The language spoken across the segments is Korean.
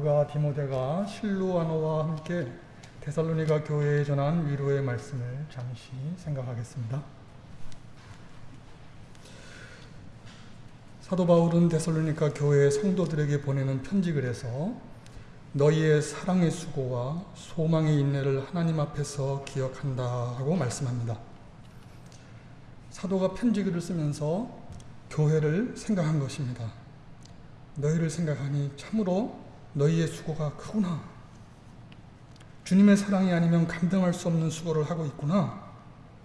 가 디모데가 실루아노와 함께 데살로니가 교회에 전한 위로의 말씀을 잠시 생각하겠습니다. 사도 바울은 데살로니가 교회 성도들에게 보내는 편지글 에서 너희의 사랑의 수고와 소망의 인내를 하나님 앞에서 기억한다 하고 말씀합니다. 사도가 편지글을 쓰면서 교회를 생각한 것입니다. 너희를 생각하니 참으로 너희의 수고가 크구나. 주님의 사랑이 아니면 감당할 수 없는 수고를 하고 있구나.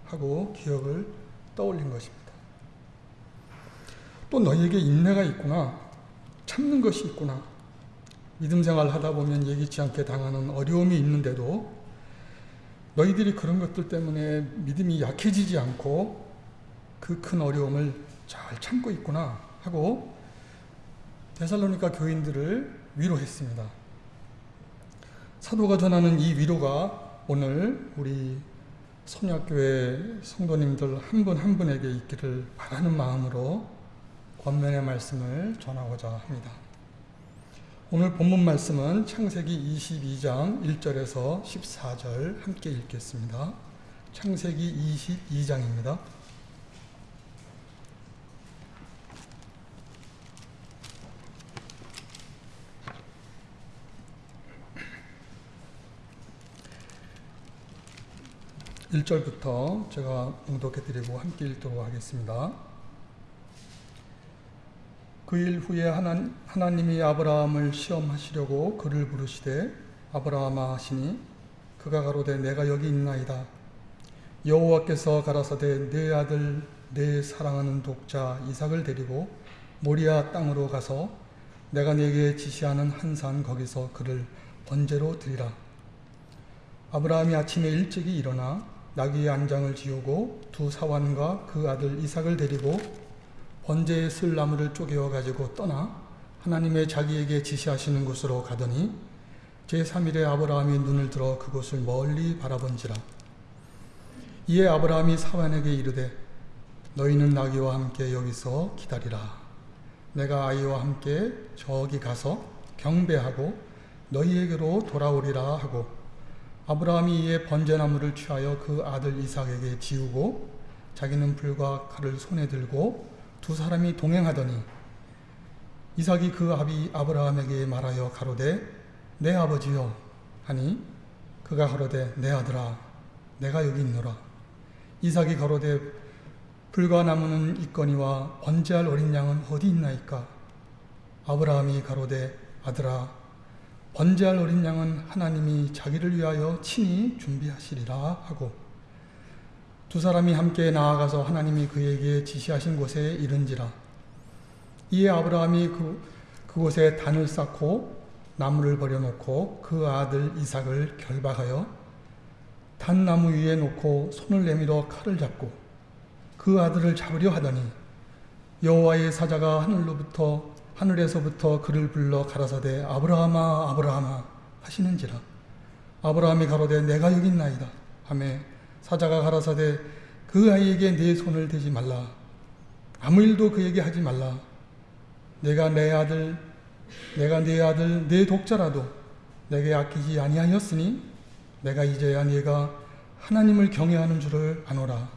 하고 기억을 떠올린 것입니다. 또 너희에게 인내가 있구나. 참는 것이 있구나. 믿음 생활 하다 보면 예기치 않게 당하는 어려움이 있는데도 너희들이 그런 것들 때문에 믿음이 약해지지 않고 그 큰 어려움을 잘 참고 있구나 하고 데살로니가 교인들을 위로했습니다. 사도가 전하는 이 위로가 오늘 우리 선약교회 성도님들 한분한 분에게 있기를 바라는 마음으로 권면의 말씀을 전하고자 합니다. 오늘 본문 말씀은 창세기 22장 1절에서 14절 함께 읽겠습니다. 창세기 22장입니다. 1절부터 제가 봉독해 드리고 함께 읽도록 하겠습니다. 그 일 후에 하나, 하나님이 아브라함을 시험하시려고 그를 부르시되 아브라함아 하시니 그가 가로되 내가 여기 있나이다. 여호와께서 가라사대 내 아들 내 사랑하는 독자 이삭을 데리고 모리아 땅으로 가서 내가 네게 지시하는 한 산 거기서 그를 번제로 드리라. 아브라함이 아침에 일찍이 일어나 나귀의 안장을 지우고 두 사환과 그 아들 이삭을 데리고 번제에 쓸 나무를 쪼개어 가지고 떠나 하나님의 자기에게 지시하시는 곳으로 가더니 제3일에 아브라함이 눈을 들어 그곳을 멀리 바라본지라. 이에 아브라함이 사환에게 이르되 너희는 나귀와 함께 여기서 기다리라. 내가 아이와 함께 저기 가서 경배하고 너희에게로 돌아오리라 하고 아브라함이 이에 번제나무를 취하여 그 아들 이삭에게 지우고 자기는 불과 칼을 손에 들고 두 사람이 동행하더니 이삭이 그 아비 아브라함에게 말하여 가로되 내 아버지여 하니 그가 가로되 내 아들아 내가 여기 있노라. 이삭이 가로되 불과 나무는 있거니와 번제할 어린 양은 어디 있나이까? 아브라함이 가로되 아들아 번제할 어린 양은 하나님이 자기를 위하여 친히 준비하시리라 하고 두 사람이 함께 나아가서 하나님이 그에게 지시하신 곳에 이른지라. 이에 아브라함이 그, 그곳에 단을 쌓고 나무를 버려놓고 그 아들 이삭을 결박하여 단나무 위에 놓고 손을 내밀어 칼을 잡고 그 아들을 잡으려 하더니 여호와의 사자가 하늘로부터 하늘에서부터 그를 불러 가라사대 아브라함아 아브라함아 하시는지라. 아브라함이 가로되 내가 여기 있나이다. 하매 사자가 가라사대 그 아이에게 내 손을 대지 말라. 아무 일도 그에게 하지 말라. 내가 내 아들 내가 내 아들 내 독자라도 내게 아끼지 아니하였으니 내가 이제야 네가 하나님을 경외하는 줄을 아노라.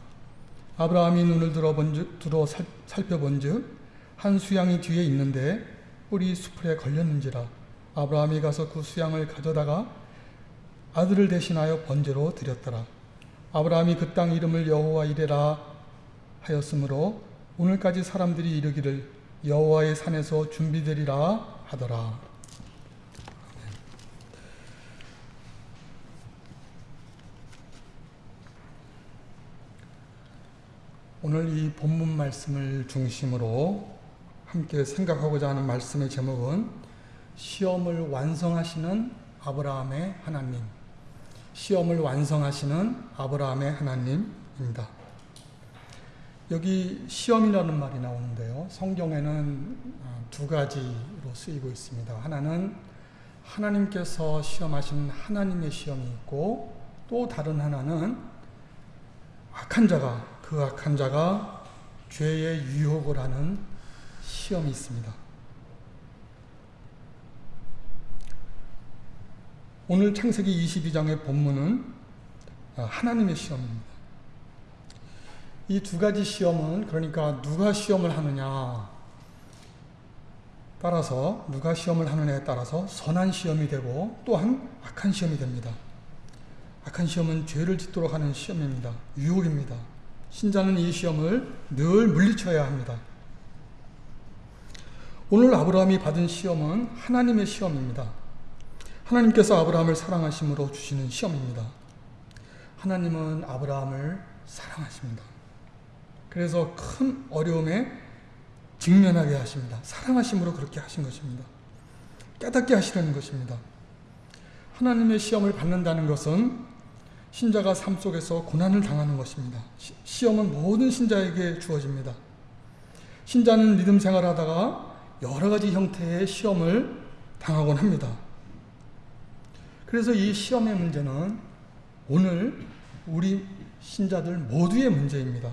아브라함이 눈을 들어 본즉 들어 살펴본즉 한 수양이 뒤에 있는데 뿔이 수풀에 걸렸는지라 아브라함이 가서 그 수양을 가져다가 아들을 대신하여 번제로 드렸더라. 아브라함이 그 땅 이름을 여호와 이레라 하였으므로 오늘까지 사람들이 이르기를 여호와의 산에서 준비되리라 하더라. 오늘 이 본문 말씀을 중심으로 함께 생각하고자 하는 말씀의 제목은 시험을 완성하시는 아브라함의 하나님. 시험을 완성하시는 아브라함의 하나님입니다. 여기 시험이라는 말이 나오는데요. 성경에는 아, 두 가지로 쓰이고 있습니다. 하나는 하나님께서 시험하신 하나님의 시험이 있고 또 다른 하나는 악한 자가 그 악한 자가 죄의 유혹을 하는 시험이 있습니다. 오늘 창세기 22장의 본문은 아, 하나님의 시험입니다. 이 두 가지 시험은 그러니까 누가 시험을 하느냐 따라서 누가 시험을 하느냐에 따라서 선한 시험이 되고 또한 악한 시험이 됩니다. 악한 시험은 죄를 짓도록 하는 시험입니다. 유혹입니다. 신자는 이 시험을 늘 물리쳐야 합니다. 오늘 아브라함이 받은 시험은 하나님의 시험입니다. 하나님께서 아브라함을 사랑하심으로 주시는 시험입니다. 하나님은 아브라함을 사랑하십니다. 그래서 큰 어려움에 직면하게 하십니다. 사랑하심으로 그렇게 하신 것입니다. 깨닫게 하시려는 것입니다. 하나님의 시험을 받는다는 것은 신자가 삶 속에서 고난을 당하는 것입니다. 시험은 모든 신자에게 주어집니다. 신자는 믿음 생활하다가 여러 가지 형태의 시험을 당하곤 합니다. 그래서 이 시험의 문제는 오늘 우리 신자들 모두의 문제입니다.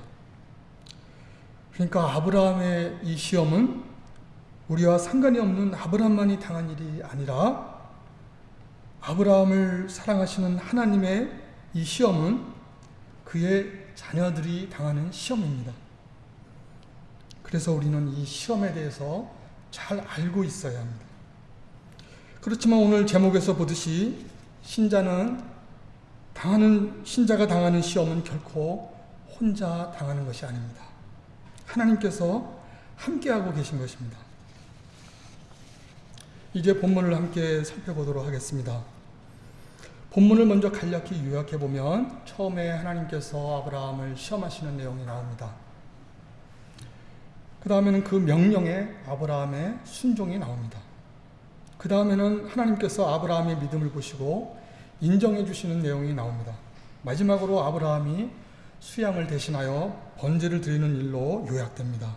그러니까 아브라함의 이 시험은 우리와 상관이 없는 아브라함만이 당한 일이 아니라 아브라함을 사랑하시는 하나님의 이 시험은 그의 자녀들이 당하는 시험입니다. 그래서 우리는 이 시험에 대해서 잘 알고 있어야 합니다. 그렇지만 오늘 제목에서 보듯이 신자는 당하는 신자가 당하는 시험은 결코 혼자 당하는 것이 아닙니다. 하나님께서 함께하고 계신 것입니다. 이제 본문을 함께 살펴보도록 하겠습니다. 본문을 먼저 간략히 요약해 보면 처음에 하나님께서 아브라함을 시험하시는 내용이 나옵니다. 그 다음에는 그 명령에 아브라함의 순종이 나옵니다. 그 다음에는 하나님께서 아브라함의 믿음을 보시고 인정해 주시는 내용이 나옵니다. 마지막으로 아브라함이 수양을 대신하여 번제를 드리는 일로 요약됩니다.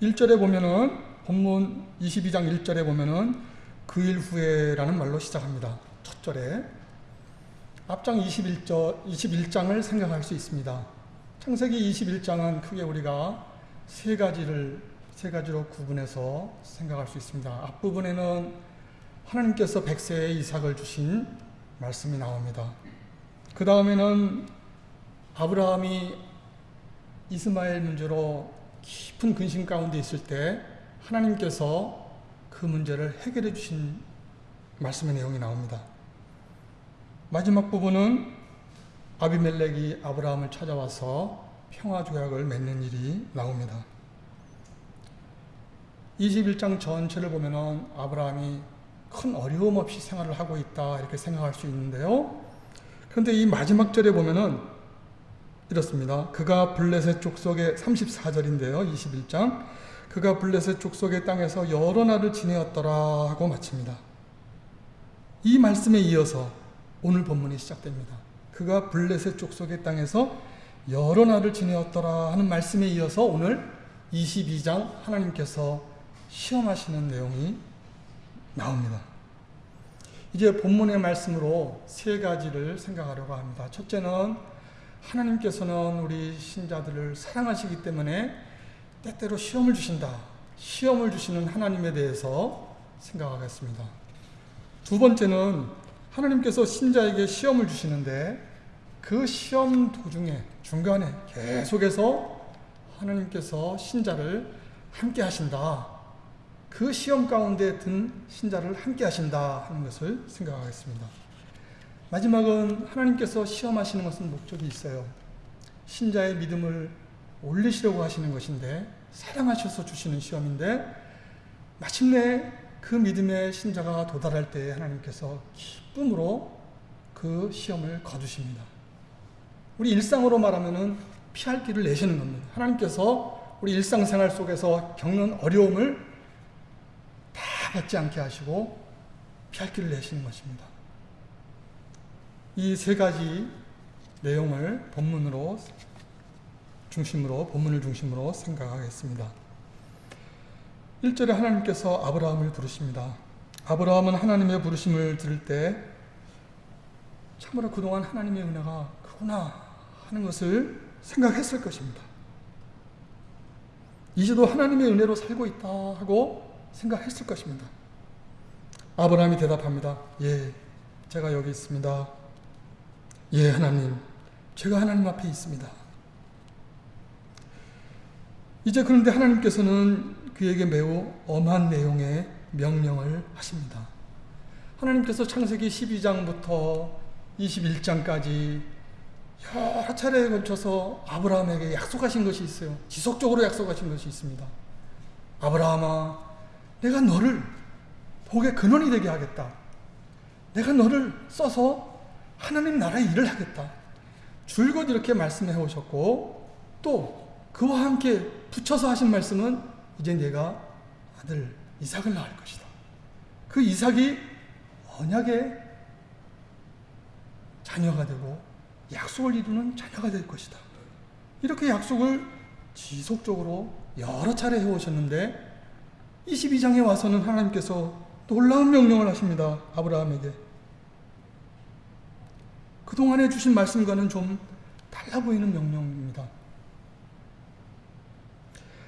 1절에 보면은 본문 22장 1절에 보면은 그 일 후에라는 말로 시작합니다. 첫 절에 앞장 21절 21장을 생각할 수 있습니다. 창세기 21장은 크게 우리가 세 가지를 세 가지로 구분해서 생각할 수 있습니다. 앞부분에는 하나님께서 백세의 이삭을 주신 말씀이 나옵니다. 그 다음에는 아브라함이 이스마엘 문제로 깊은 근심 가운데 있을 때 하나님께서 그 문제를 해결해 주신 말씀의 내용이 나옵니다. 마지막 부분은 아비멜렉이 아브라함을 찾아와서 평화 조약을 맺는 일이 나옵니다. 21장 전체를 보면은 아브라함이 큰 어려움 없이 생활을 하고 있다 이렇게 생각할 수 있는데요. 그런데 이 마지막 절에 보면은 이렇습니다. 그가 블레셋 족속의 34절인데요. 21장. 그가 블레셋 족속의 땅에서 여러 날을 지내었더라 하고 마칩니다. 이 말씀에 이어서 오늘 본문이 시작됩니다. 그가 블레셋 족속의 땅에서 여러 날을 지내었더라 하는 말씀에 이어서 오늘 22장 하나님께서 시험하시는 내용이 나옵니다. 이제 본문의 말씀으로 세 가지를 생각하려고 합니다. 첫째는 하나님께서는 우리 신자들을 사랑하시기 때문에 때때로 시험을 주신다. 시험을 주시는 하나님에 대해서 생각하겠습니다. 두 번째는 하나님께서 신자에게 시험을 주시는데 그 시험 도중에 중간에 계속해서 하나님께서 신자를 함께 하신다. 그 시험 가운데 든 신자를 함께 하신다 하는 것을 생각하겠습니다. 마지막은 하나님께서 시험하시는 것은 목적이 있어요. 신자의 믿음을 올리시려고 하시는 것인데 사랑하셔서 주시는 시험인데 마침내 그 믿음의 신자가 도달할 때 하나님께서 기쁨으로 그 시험을 거두십니다. 우리 일상으로 말하면은 피할 길을 내시는 겁니다. 하나님께서 우리 일상생활 속에서 겪는 어려움을 다 받지 않게 하시고 피할 길을 내시는 것입니다. 이 세 가지 내용을 본문으로 중심으로 본문을 중심으로 생각하겠습니다. 1절에 하나님께서 아브라함을 부르십니다. 아브라함은 하나님의 부르심을 들을 때 참으로 그동안 하나님의 은혜가 크구나 하는 것을 생각했을 것입니다. 이제도 하나님의 은혜로 살고 있다 하고 생각했을 것입니다. 아브라함이 대답합니다. 예, 제가 여기 있습니다. 예, 하나님. 제가 하나님 앞에 있습니다. 이제 그런데 하나님께서는 그에게 매우 엄한 내용의 명령을 하십니다. 하나님께서 창세기 12장부터 21장까지 여러 차례에 걸쳐서 아브라함에게 약속하신 것이 있어요. 지속적으로 약속하신 것이 있습니다. 아브라함아, 내가 너를 복의 근원이 되게 하겠다. 내가 너를 써서 하나님 나라의 일을 하겠다. 줄곧 이렇게 말씀해 오셨고 또 그와 함께 붙여서 하신 말씀은 이제 내가 아들 이삭을 낳을 것이다. 그 이삭이 언약의 자녀가 되고 약속을 이루는 자녀가 될 것이다. 이렇게 약속을 지속적으로 여러 차례 해오셨는데 22장에 와서는 하나님께서 놀라운 명령을 하십니다. 아브라함에게. 그동안에 주신 말씀과는 좀 달라 보이는 명령입니다.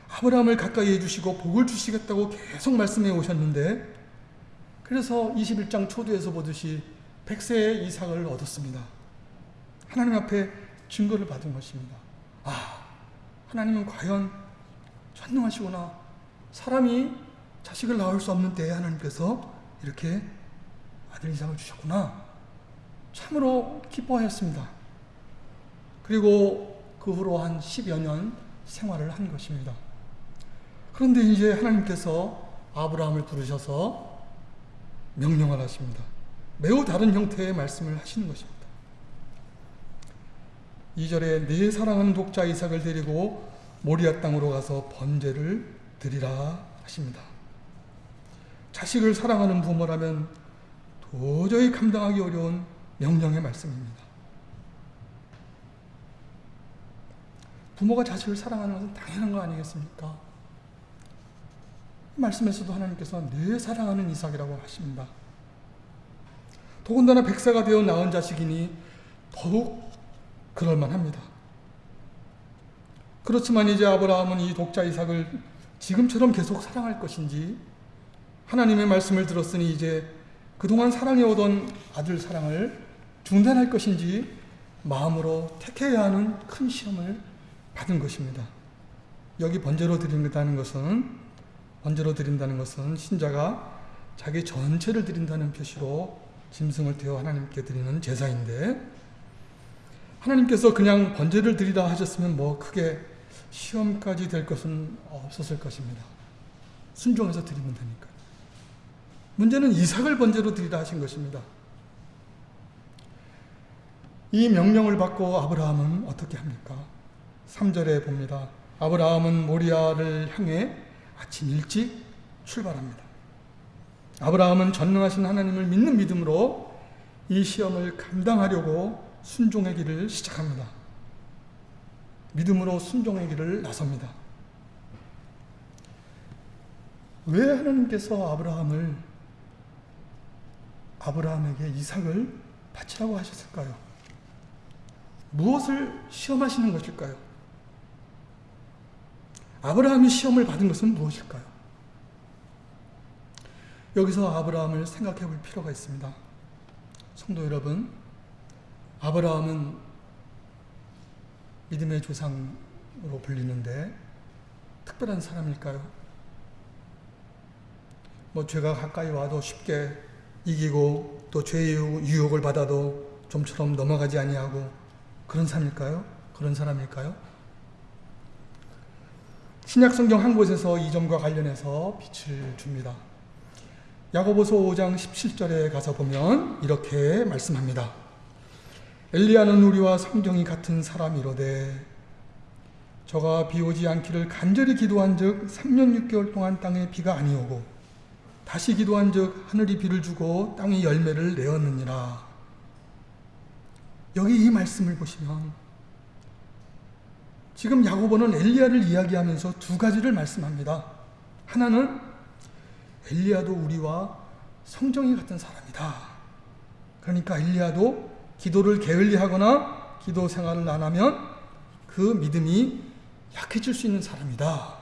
아브라함을 가까이 해주시고 복을 주시겠다고 계속 말씀해 오셨는데 그래서 21장 초두에서 보듯이 백세의 이삭을 얻었습니다. 하나님 앞에 증거를 받은 것입니다. 아, 하나님은 과연 전능하시구나. 사람이 자식을 낳을 수 없는 때에 하나님께서 이렇게 아들 이삭을 주셨구나. 참으로 기뻐하였습니다. 그리고 그 후로 한 10여 년 생활을 한 것입니다. 그런데 이제 하나님께서 아브라함을 부르셔서 명령을 하십니다. 매우 다른 형태의 말씀을 하시는 것입니다. 2절에 내 사랑하는 독자 이삭을 데리고 모리아 땅으로 가서 번제를 드리라 하십니다. 자식을 사랑하는 부모라면 도저히 감당하기 어려운 명령의 말씀입니다. 부모가 자식을 사랑하는 것은 당연한 거 아니겠습니까? 말씀에서도 하나님께서 내 사랑하는 이삭이라고 하십니다. 더군다나 백세가 되어 낳은 자식이니 더욱 그럴만합니다. 그렇지만 이제 아브라함은 이 독자 이삭을 지금처럼 계속 사랑할 것인지 하나님의 말씀을 들었으니 이제 그동안 사랑해오던 아들 사랑을 중단할 것인지 마음으로 택해야 하는 큰 시험을 받은 것입니다. 여기 번제로 드린다는 것은 번제로 드린다는 것은 신자가 자기 전체를 드린다는 표시로 짐승을 태워 하나님께 드리는 제사인데 하나님께서 그냥 번제를 드리라 하셨으면 뭐 크게 시험까지 될 것은 없었을 것입니다. 순종해서 드리면 되니까. 문제는 이삭을 번제로 드리라 하신 것입니다. 이 명령을 받고 아브라함은 어떻게 합니까? 3절에 봅니다. 아브라함은 모리아를 향해 아침 일찍 출발합니다. 아브라함은 전능하신 하나님을 믿는 믿음으로 이 시험을 감당하려고 순종의 길을 시작합니다. 믿음으로 순종의 길을 나섭니다. 왜 하나님께서 아브라함을 아브라함에게 이삭을 바치라고 하셨을까요? 무엇을 시험하시는 것일까요? 아브라함이 시험을 받은 것은 무엇일까요? 여기서 아브라함을 생각해 볼 필요가 있습니다. 성도 여러분, 아브라함은 믿음의 조상으로 불리는데 특별한 사람일까요? 뭐 죄가 가까이 와도 쉽게 이기고 또 죄의 유혹을 받아도 좀처럼 넘어가지 아니하고 그런 사람일까요? 그런 사람일까요? 신약 성경 한 곳에서 이 점과 관련해서 빛을 줍니다. 야고보서 5장 17절에 가서 보면 이렇게 말씀합니다. 엘리야는 우리와 성경이 같은 사람이로되 저가 비 오지 않기를 간절히 기도한 즉 3년 6개월 동안 땅에 비가 아니오고 다시 기도한 즉 하늘이 비를 주고 땅이 열매를 내었느니라. 여기 이 말씀을 보시면 지금 야고보는 엘리야를 이야기하면서 두 가지를 말씀합니다. 하나는 엘리야도 우리와 성정이 같은 사람이다. 그러니까 엘리야도 기도를 게을리하거나 기도 생활을 안 하면 그 믿음이 약해질 수 있는 사람이다.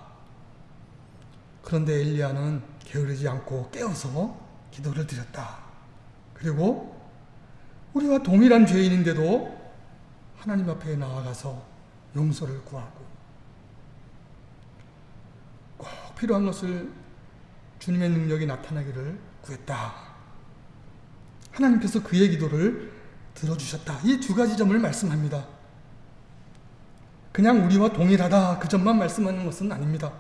그런데 엘리야는 게으르지 않고 깨어서 기도를 드렸다. 그리고 우리와 동일한 죄인인데도 하나님 앞에 나아가서 용서를 구하고 꼭 필요한 것을 주님의 능력이 나타나기를 구했다. 하나님께서 그의 기도를 들어주셨다. 이 두 가지 점을 말씀합니다. 그냥 우리와 동일하다 그 점만 말씀하는 것은 아닙니다.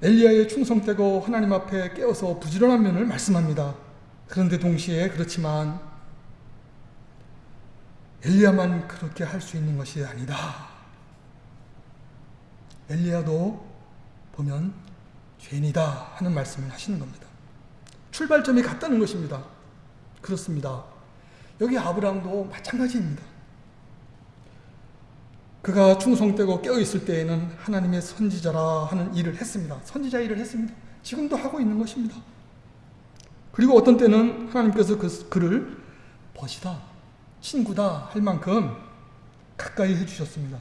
엘리야의 충성되고 하나님 앞에 깨어서 부지런한 면을 말씀합니다. 그런데 동시에 그렇지만 엘리야만 그렇게 할 수 있는 것이 아니다. 엘리야도 보면 죄인이다 하는 말씀을 하시는 겁니다. 출발점이 같다는 것입니다. 그렇습니다. 여기 아브라함도 마찬가지입니다. 그가 충성되고 깨어있을 때에는 하나님의 선지자라 하는 일을 했습니다. 선지자 일을 했습니다. 지금도 하고 있는 것입니다. 그리고 어떤 때는 하나님께서 그, 그를 벗이다, 친구다 할 만큼 가까이 해주셨습니다.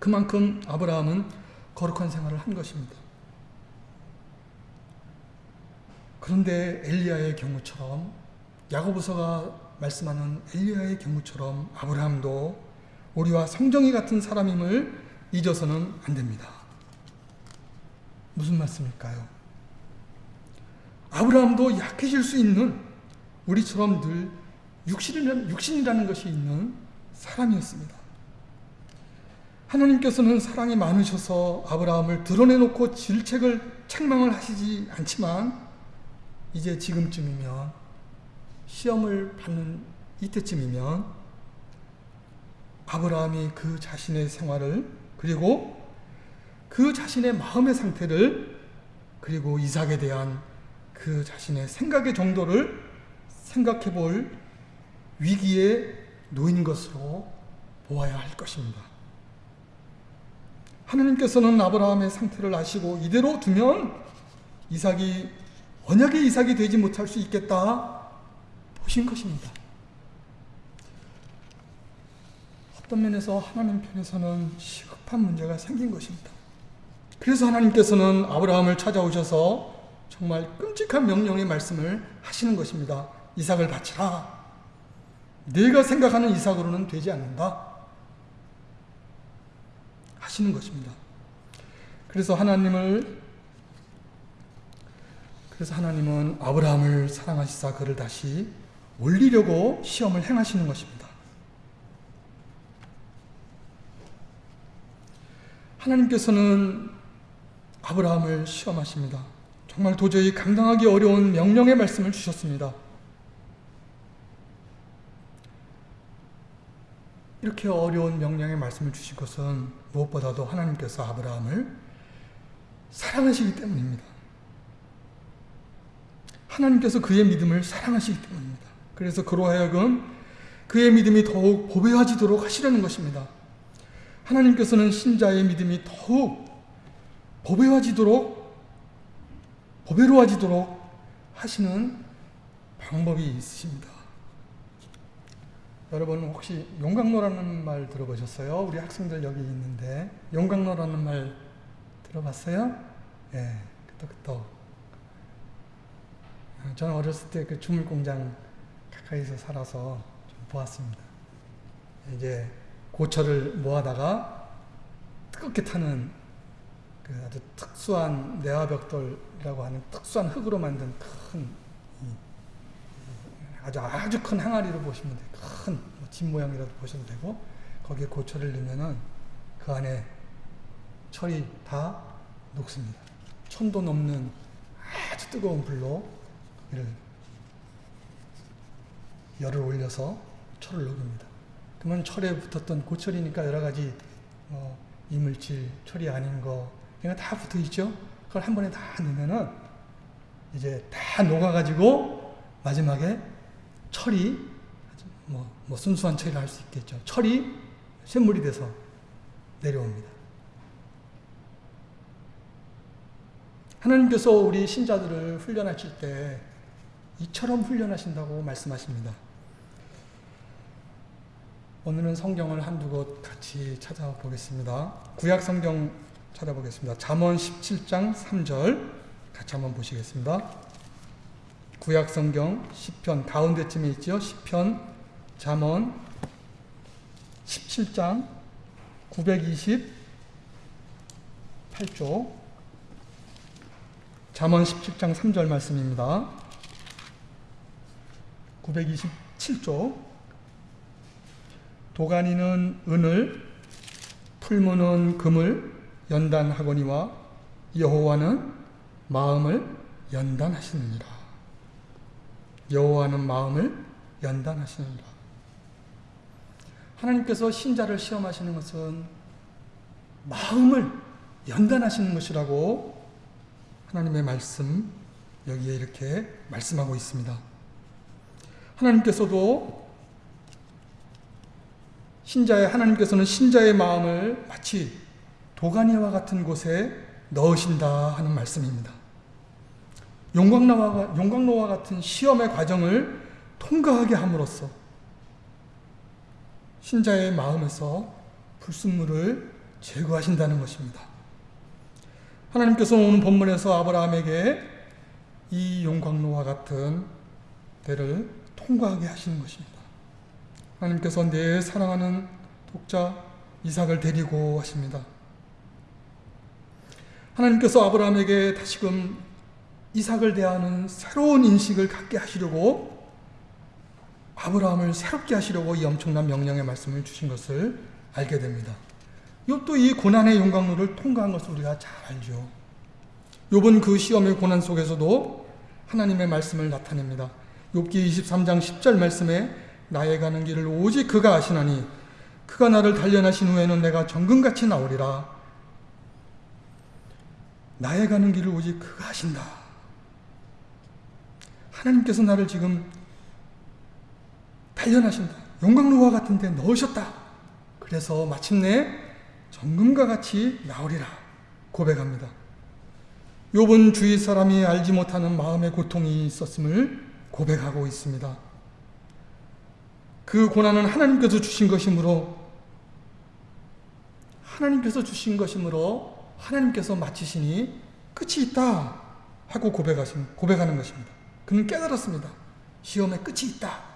그만큼 아브라함은 거룩한 생활을 한 것입니다. 그런데 엘리야의 경우처럼 야고보서가 말씀하는 엘리야의 경우처럼 아브라함도 우리와 성정이 같은 사람임을 잊어서는 안 됩니다. 무슨 말씀일까요? 아브라함도 약해질 수 있는 우리처럼 늘 육신이라는, 육신이라는 것이 있는 사람이었습니다. 하나님께서는 사랑이 많으셔서 아브라함을 드러내놓고 질책을 책망을 하시지 않지만 이제 지금쯤이면 시험을 받는 이때쯤이면 아브라함이 그 자신의 생활을 그리고 그 자신의 마음의 상태를 그리고 이삭에 대한 그 자신의 생각의 정도를 생각해 볼 위기에 놓인 것으로 보아야 할 것입니다. 하나님께서는 아브라함의 상태를 아시고 이대로 두면 이삭이 언약의 이삭이 되지 못할 수 있겠다 보신 것입니다. 어떤 면에서 하나님 편에서는 시급한 문제가 생긴 것입니다. 그래서 하나님께서는 아브라함을 찾아오셔서 정말 끔찍한 명령의 말씀을 하시는 것입니다. 이삭을 바치라. 내가 생각하는 이삭으로는 되지 않는다. 하시는 것입니다. 그래서 하나님을 그래서 하나님은 아브라함을 사랑하시사 그를 다시 올리려고 시험을 행하시는 것입니다. 하나님께서는 아브라함을 시험하십니다. 정말 도저히 감당하기 어려운 명령의 말씀을 주셨습니다. 이렇게 어려운 명령의 말씀을 주신 것은 무엇보다도 하나님께서 아브라함을 사랑하시기 때문입니다. 하나님께서 그의 믿음을 사랑하시기 때문입니다. 그래서 그로 하여금 그의 믿음이 더욱 보배해지도록 하시려는 것입니다. 하나님께서는 신자의 믿음이 더욱 보배해지도록 보배로워지도록 하시는 방법이 있으십니다. 여러분 혹시 용광로라는 말 들어보셨어요? 우리 학생들 여기 있는데 용광로라는 말 들어봤어요? 예, 네, 끄떡끄떡. 저는 어렸을 때 그 주물 공장 가까이서 살아서 좀 보았습니다. 이제 고철을 모아다가 뜨겁게 타는 그 아주 특수한 내화벽돌이라고 하는 특수한 흙으로 만든 큰 아주 아주 큰 항아리로 보시면 돼요. 큰집 뭐 모양이라도 보셔도 되고 거기에 고철을 넣으면은 그 안에 철이 다 녹습니다. 천도 넘는 아주 뜨거운 불로 이를 열을 올려서 철을 녹입니다. 그러면 철에 붙었던 고철이니까 여러 가지 어, 이물질, 철이 아닌 거, 그냥 다 붙어 있죠. 그걸 한 번에 다 넣으면은 이제 다 녹아가지고 마지막에 철이 뭐, 뭐 순수한 철이라 할수 있겠죠. 철이 샘물이 돼서 내려옵니다. 하나님께서 우리 신자들을 훈련하실 때 이처럼 훈련하신다고 말씀하십니다. 오늘은 성경을 한두 곳 같이 찾아보겠습니다. 구약 성경 찾아보겠습니다. 잠언 17장 3절 같이 한번 보시겠습니다. 구약 성경 시편 가운데쯤에 있죠. 시편 잠언 17장 928조 잠언 17장 3절 말씀입니다. 927조 도가니는 은을 풀무는 금을 연단하거니와 여호와는 마음을 연단하시느니라. 여호와는 마음을 연단하시느니라. 하나님께서 신자를 시험하시는 것은 마음을 연단하시는 것이라고 하나님의 말씀 여기에 이렇게 말씀하고 있습니다. 하나님께서도 신자의 하나님께서는 신자의 마음을 마치 도가니와 같은 곳에 넣으신다 하는 말씀입니다. 용광로와, 용광로와 같은 시험의 과정을 통과하게 함으로써 신자의 마음에서 불순물을 제거하신다는 것입니다. 하나님께서 오는 본문에서 아브라함에게 이 용광로와 같은 때를 통과하게 하시는 것입니다. 하나님께서 내 사랑하는 독자 이삭을 데리고 하십니다. 하나님께서 아브라함에게 다시금 이삭을 대하는 새로운 인식을 갖게 하시려고 아브라함을 새롭게 하시려고 이 엄청난 명령의 말씀을 주신 것을 알게 됩니다. 욥도 이 고난의 용광로를 통과한 것을 우리가 잘 알죠. 욥은 그 시험의 고난 속에서도 하나님의 말씀을 나타냅니다. 욥기 23장 10절 말씀에 나의 가는 길을 오직 그가 아시나니 그가 나를 단련하신 후에는 내가 정금같이 나오리라. 나의 가는 길을 오직 그가 아신다. 하나님께서 나를 지금 단련하신다. 용광로와 같은 데 넣으셨다. 그래서 마침내 정금과 같이 나오리라 고백합니다. 욥은 주위 사람이 알지 못하는 마음의 고통이 있었음을 고백하고 있습니다. 그 고난은 하나님께서 주신 것이므로 하나님께서 주신 것이므로 하나님께서 마치시니 끝이 있다 하고 고백하신 고백하는 것입니다. 그는 깨달았습니다. 시험의 끝이 있다.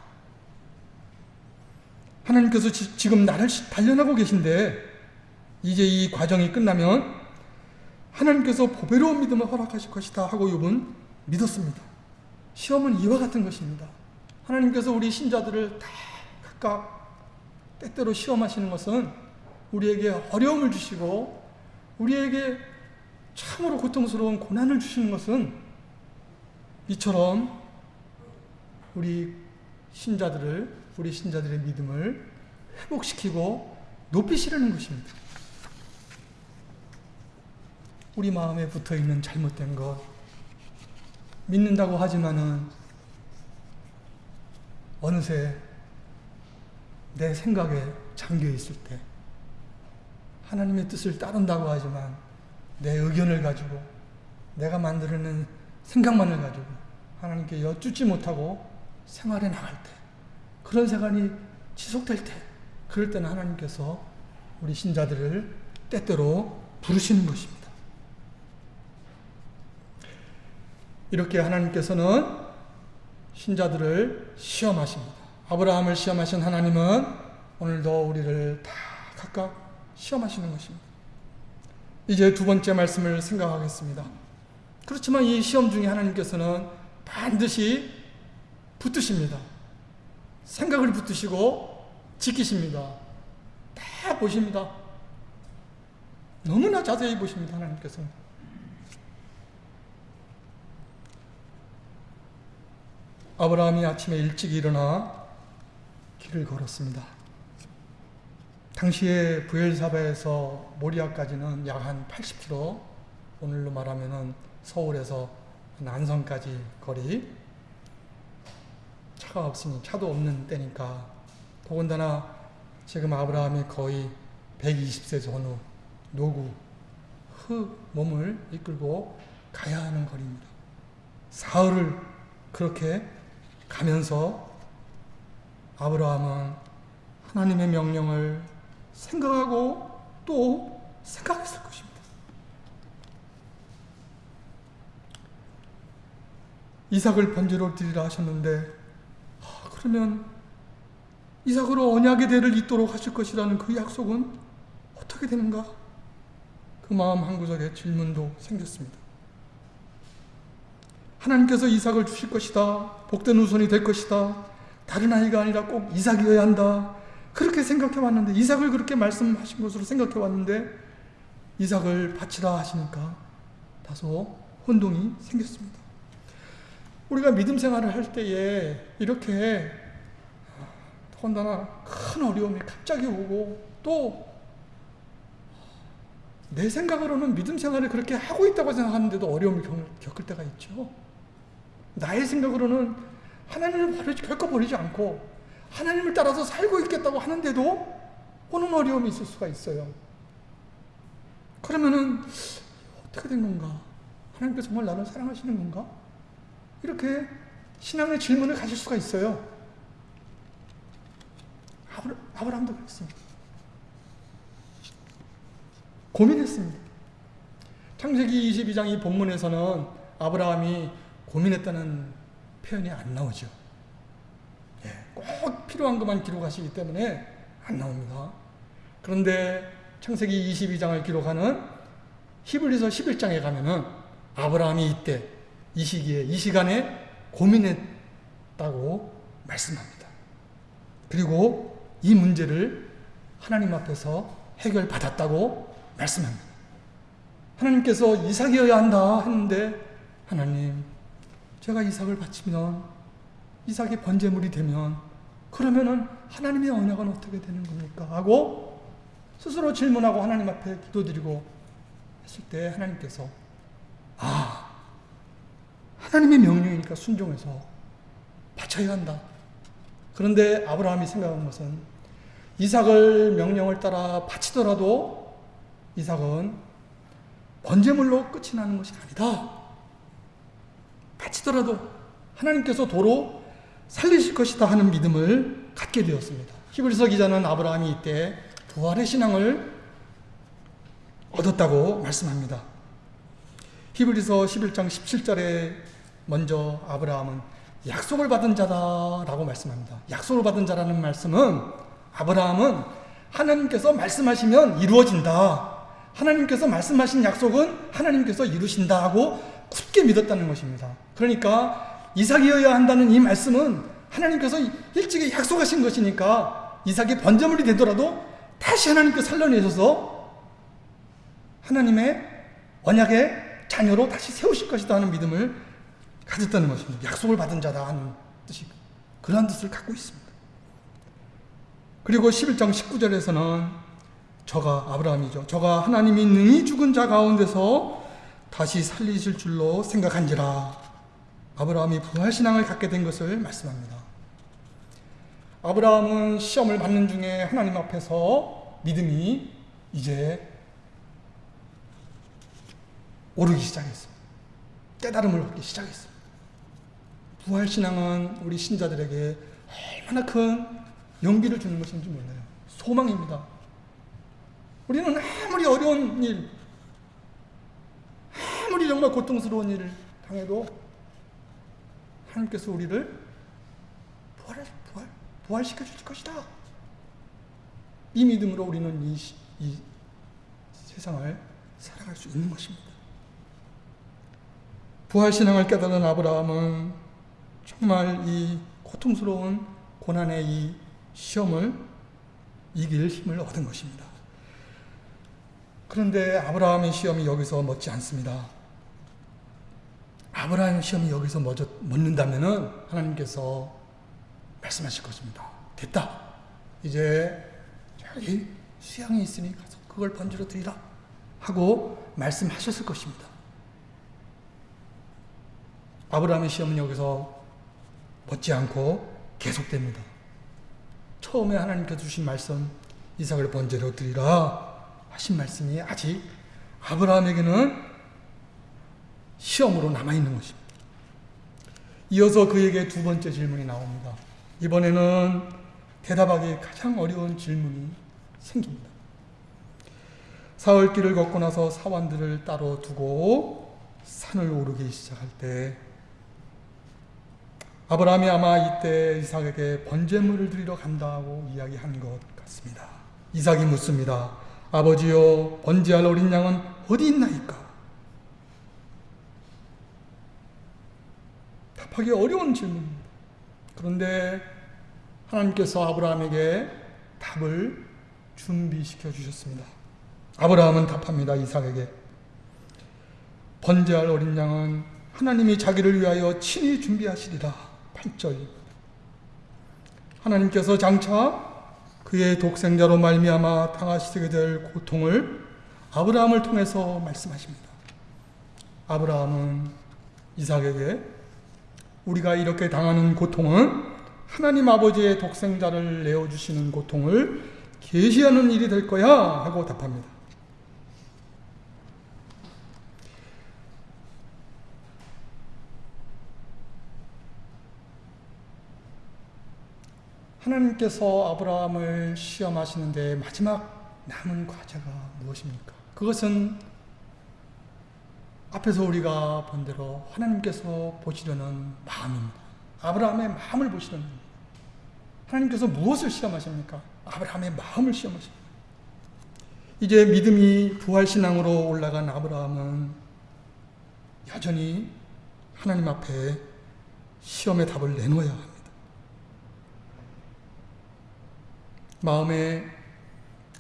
하나님께서 지, 금 나를 단련하고 계신데 이제 이 과정이 끝나면 하나님께서 보배로운 믿음을 허락하실 것이다 하고 욥은 믿었습니다. 시험은 이와 같은 것입니다. 하나님께서 우리 신자들을 다 각각 때때로 시험하시는 것은 우리에게 어려움을 주시고 우리에게 참으로 고통스러운 고난을 주시는 것은 이처럼 우리 신자들을 우리 신자들의 믿음을 회복시키고 높이시려는 것입니다. 우리 마음에 붙어 있는 잘못된 것 믿는다고 하지만은 어느새 내 생각에 잠겨 있을 때 하나님의 뜻을 따른다고 하지만 내 의견을 가지고 내가 만들어낸 생각만을 가지고 하나님께 여쭙지 못하고 생활해 나갈 때 그런 생활이 지속될 때 그럴 때는 하나님께서 우리 신자들을 때때로 부르시는 것입니다. 이렇게 하나님께서는 신자들을 시험하십니다. 아브라함을 시험하신 하나님은 오늘도 우리를 다 각각 시험하시는 것입니다. 이제 두 번째 말씀을 생각하겠습니다. 그렇지만 이 시험 중에 하나님께서는 반드시 붙드십니다. 생각을 붙드시고 지키십니다. 다 보십니다. 너무나 자세히 보십니다. 하나님께서는. 아브라함이 아침에 일찍 일어나 길을 걸었습니다. 당시에 부엘사바에서 모리아까지는 약 한 80km, 오늘로 말하면 서울에서 난성까지 거리. 차가 없으니 차도 없는 때니까 더군다나 지금 아브라함이 거의 120세 전후 노구 흙 몸을 이끌고 가야 하는 거리입니다. 사흘을 그렇게 가면서 아브라함은 하나님의 명령을 생각하고 또 생각했을 것입니다. 이삭을 번제로 드리라 하셨는데 아, 그러면 이삭으로 언약의 대를 잇도록 하실 것이라는 그 약속은 어떻게 되는가? 그 마음 한 구석에 질문도 생겼습니다. 하나님께서 이삭을 주실 것이다. 복된 후손이 될 것이다. 다른 아이가 아니라 꼭 이삭이어야 한다. 그렇게 생각해 왔는데 이삭을 그렇게 말씀하신 것으로 생각해 왔는데 이삭을 바치라 하시니까 다소 혼동이 생겼습니다. 우리가 믿음 생활을 할 때에 이렇게 더군다나 큰 어려움이 갑자기 오고 또 내 생각으로는 믿음 생활을 그렇게 하고 있다고 생각하는데도 어려움을 겪을 때가 있죠. 나의 생각으로는 하나님을 버리지, 결코 버리지 않고 하나님을 따라서 살고 있겠다고 하는데도 오는 어려움이 있을 수가 있어요. 그러면은 어떻게 된 건가? 하나님께서 정말 나를 사랑하시는 건가? 이렇게 신앙의 질문을 가질 수가 있어요. 아브라 함도 그랬습니다. 고민했습니다. 창세기 22장 이 본문에서는 아브라함이 고민했다는 표현이 안 나오죠. 예, 꼭 필요한 것만 기록하시기 때문에 안 나옵니다. 그런데 창세기 22장을 기록하는 히브리서 11장에 가면은 아브라함이 이때 이 시기에 이 시간에 고민했다고 말씀합니다. 그리고 이 문제를 하나님 앞에서 해결받았다고 말씀합니다. 하나님께서 이삭이어야 한다 했는데 하나님 제가 이삭을 바치면 이삭이 번제물이 되면 그러면은 하나님의 언약은 어떻게 되는 겁니까? 하고 스스로 질문하고 하나님 앞에 기도드리고 했을 때 하나님께서 아 하나님의 명령이니까 순종해서 바쳐야 한다. 그런데 아브라함이 생각한 것은 이삭을 명령을 따라 바치더라도 이삭은 번제물로 끝이 나는 것이 아니다. 바치더라도 하나님께서 도로 살리실 것이다 하는 믿음을 갖게 되었습니다. 히브리서 기자는 아브라함이 이때 부활의 신앙을 얻었다고 말씀합니다. 히브리서 11장 17절에 먼저 아브라함은 약속을 받은 자다라고 말씀합니다. 약속을 받은 자라는 말씀은 아브라함은 하나님께서 말씀하시면 이루어진다. 하나님께서 말씀하신 약속은 하나님께서 이루신다 하고 굳게 믿었다는 것입니다. 그러니까 이삭이어야 한다는 이 말씀은 하나님께서 일찍이 약속하신 것이니까 이삭이 번제물이 되더라도 다시 하나님께 살려내셔서 하나님의 언약의 자녀로 다시 세우실 것이다 하는 믿음을 가졌다는 것입니다. 약속을 받은 자다 하는 뜻이 그러한 뜻을 갖고 있습니다. 그리고 11장 19절에서는 저가 아브라함이죠. 저가 하나님이 능히 죽은 자 가운데서 다시 살리실 줄로 생각한지라 아브라함이 부활신앙을 갖게 된 것을 말씀합니다. 아브라함은 시험을 받는 중에 하나님 앞에서 믿음이 이제 오르기 시작했습니다. 깨달음을 얻기 시작했습니다. 부활신앙은 우리 신자들에게 얼마나 큰 용기를 주는 것인지 몰라요. 소망입니다. 우리는 아무리 어려운 일, 아무리 정말 고통스러운 일을 당해도 하나님께서 우리를 부활, 부활, 부활시켜 줄 것이다. 이 믿음으로 우리는 이, 이 세상을 살아갈 수 있는 것입니다. 부활신앙을 깨달은 아브라함은 정말 이 고통스러운 고난의 이 시험을 이길 힘을 얻은 것입니다. 그런데 아브라함의 시험이 여기서 멎지 않습니다. 아브라함의 시험이 여기서 멎는다면 하나님께서 말씀하실 것입니다. 됐다. 이제 저기 수양이 있으니 가서 그걸 번지로 드리라. 하고 말씀하셨을 것입니다. 아브라함의 시험은 여기서 멎지 않고 계속됩니다. 처음에 하나님께서 주신 말씀 이삭을 번제로 드리라 하신 말씀이 아직 아브라함에게는 시험으로 남아있는 것입니다. 이어서 그에게 두 번째 질문이 나옵니다. 이번에는 대답하기 가장 어려운 질문이 생깁니다. 사흘길을 걷고 나서 사원들을 따로 두고 산을 오르기 시작할 때 아브라함이 아마 이때 이삭에게 번제물을 드리러 간다고 이야기한 것 같습니다. 이삭이 묻습니다. 아버지여 번제할 어린 양은 어디 있나이까? 답하기 어려운 질문입니다. 그런데 하나님께서 아브라함에게 답을 준비시켜 주셨습니다. 아브라함은 답합니다. 이삭에게. 번제할 어린 양은 하나님이 자기를 위하여 친히 준비하시리라. 8절. 하나님께서 장차 그의 독생자로 말미암아 당하시게 될 고통을 아브라함을 통해서 말씀하십니다. 아브라함은 이삭에게 우리가 이렇게 당하는 고통은 하나님 아버지의 독생자를 내어 주시는 고통을 계시하는 일이 될 거야 하고 답합니다. 하나님께서 아브라함을 시험하시는데 마지막 남은 과제가 무엇입니까? 그것은 앞에서 우리가 본 대로 하나님께서 보시려는 마음입니다. 아브라함의 마음을 보시려는 하나님께서 무엇을 시험하십니까? 아브라함의 마음을 시험하십니다. 이제 믿음이 부활신앙으로 올라간 아브라함은 여전히 하나님 앞에 시험의 답을 내놓아야 합니다. 마음에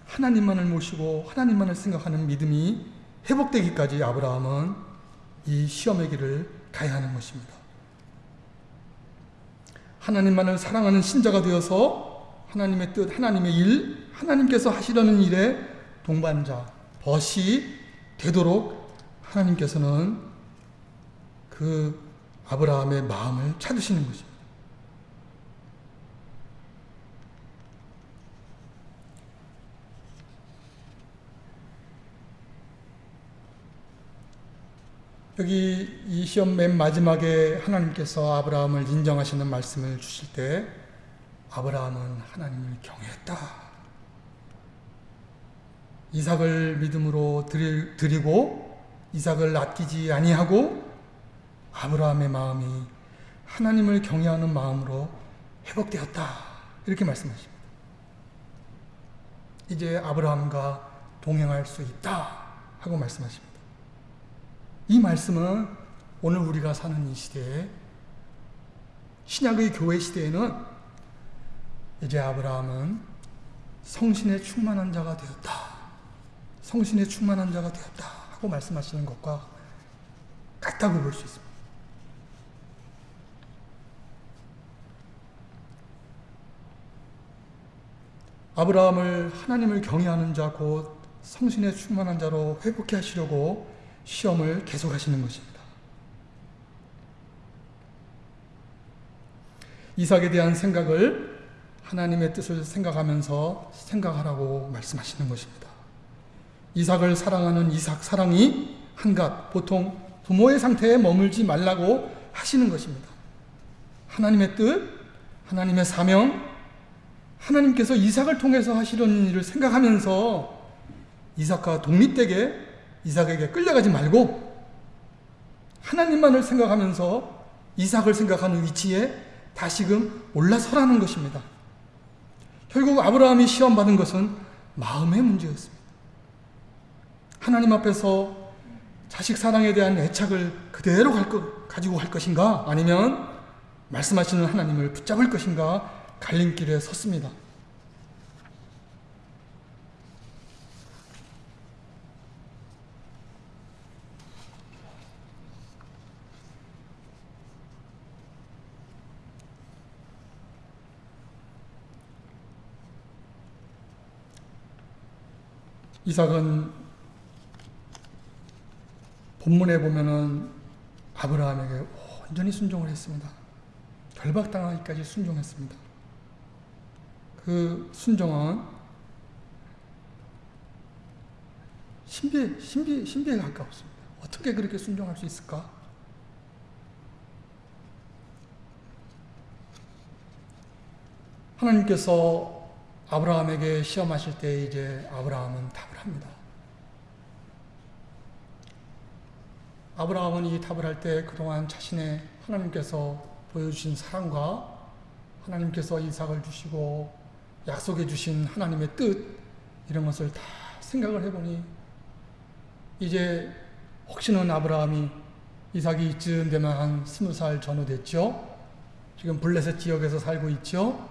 하나님만을 모시고 하나님만을 생각하는 믿음이 회복되기까지 아브라함은 이 시험의 길을 가야 하는 것입니다. 하나님만을 사랑하는 신자가 되어서 하나님의 뜻, 하나님의 일, 하나님께서 하시려는 일에 동반자, 벗이 되도록 하나님께서는 그 아브라함의 마음을 찾으시는 것입니다. 여기 이 시험 맨 마지막에 하나님께서 아브라함을 인정하시는 말씀을 주실 때 아브라함은 하나님을 경외했다. 이삭을 믿음으로 드리고 이삭을 아끼지 아니하고 아브라함의 마음이 하나님을 경외하는 마음으로 회복되었다. 이렇게 말씀하십니다. 이제 아브라함과 동행할 수 있다. 하고 말씀하십니다. 이 말씀은 오늘 우리가 사는 이 시대에 신약의 교회 시대에는 이제 아브라함은 성신에 충만한 자가 되었다. 성신에 충만한 자가 되었다. 하고 말씀하시는 것과 같다고 볼 수 있습니다. 아브라함을 하나님을 경외하는 자, 곧 성신에 충만한 자로 회복해 하시려고 시험을 계속하시는 것입니다. 이삭에 대한 생각을 하나님의 뜻을 생각하면서 생각하라고 말씀하시는 것입니다. 이삭을 사랑하는 이삭 사랑이 한갓 보통 부모의 상태에 머물지 말라고 하시는 것입니다. 하나님의 뜻, 하나님의 사명, 하나님께서 이삭을 통해서 하시려는 일을 생각하면서 이삭과 독립되게 이삭에게 끌려가지 말고 하나님만을 생각하면서 이삭을 생각하는 위치에 다시금 올라서라는 것입니다. 결국 아브라함이 시험받은 것은 마음의 문제였습니다. 하나님 앞에서 자식 사랑에 대한 애착을 그대로 갈 것, 가지고 할 것인가? 아니면 말씀하시는 하나님을 붙잡을 것인가? 갈림길에 섰습니다. 이삭은 본문에 보면은 아브라함에게 온전히 순종을 했습니다. 결박당하기까지 순종했습니다. 그 순종은 신비, 신비, 신비에 가까웠습니다. 어떻게 그렇게 순종할 수 있을까? 하나님께서 아브라함에게 시험하실 때 이제 아브라함은 답을 합니다. 아브라함은 이 답을 할 때 그동안 자신의 하나님께서 보여주신 사랑과 하나님께서 이삭을 주시고 약속해 주신 하나님의 뜻 이런 것을 다 생각을 해보니 이제 혹시는 아브라함이 이삭이 이쯤 되면 한 스무 살 전후 됐죠. 지금 블레셋 지역에서 살고 있죠.